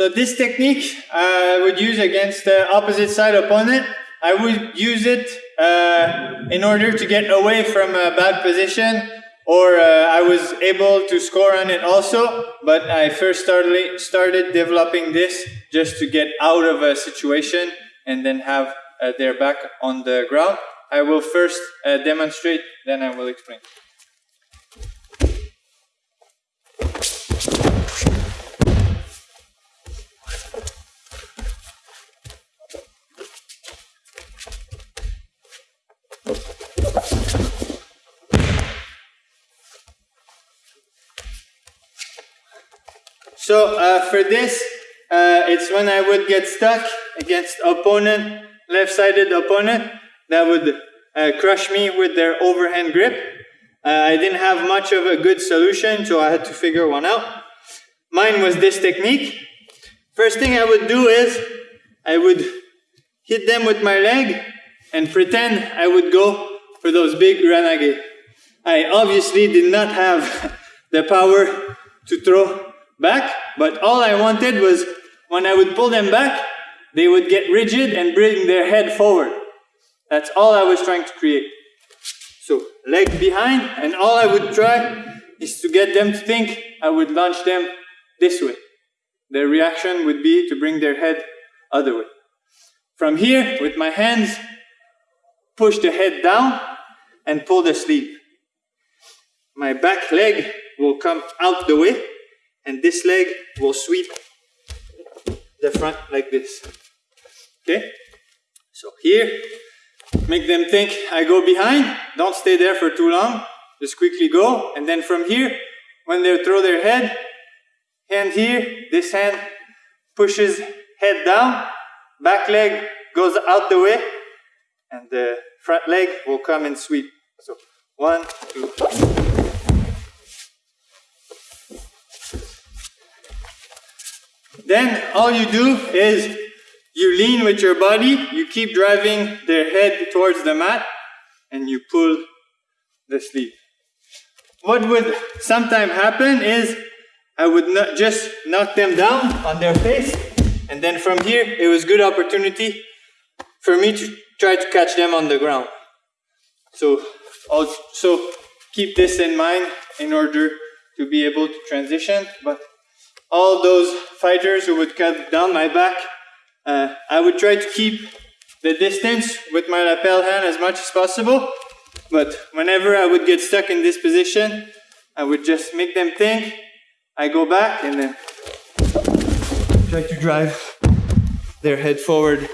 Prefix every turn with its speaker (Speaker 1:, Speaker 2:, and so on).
Speaker 1: So this technique I would use against the opposite side opponent. I would use it uh, in order to get away from a bad position or uh, I was able to score on it also, but I first started, started developing this just to get out of a situation and then have uh, their back on the ground. I will first uh, demonstrate, then I will explain. So uh, for this, uh, it's when I would get stuck against opponent, left-sided opponent, that would uh, crush me with their overhand grip. Uh, I didn't have much of a good solution, so I had to figure one out. Mine was this technique. First thing I would do is, I would hit them with my leg and pretend I would go for those big ura nage. I obviously did not have the power to throw back, but all I wanted was when I would pull them back, they would get rigid and bring their head forward. That's all I was trying to create. So leg behind, and all I would try is to get them to think I would launch them this way. Their reaction would be to bring their head other way. From here, with my hands, push the head down and pull the sleeve. My back leg will come out the way, and this leg will sweep the front like this. Okay? So here, make them think I go behind, don't stay there for too long, just quickly go, and then from here, when they throw their head, hand here, this hand pushes head down, back leg goes out the way, and the front leg will come and sweep. So one, two, Then all you do is you lean with your body, you keep driving their head towards the mat, and you pull the sleeve. What would sometimes happen is I would not just knock them down on their face, and then from here it was good opportunity for me to try to catch them on the ground. So also keep this in mind in order to be able to transition, but all those fighters who would cut down my back, uh, I would try to keep the distance with my lapel hand as much as possible. But whenever I would get stuck in this position, I would just make them think, I go back and then try to drive their head forward